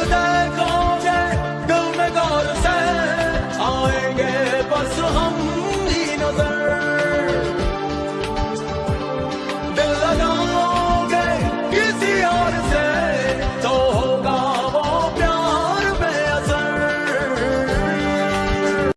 खुदा को तुम में गौर से आएँगे बस हम।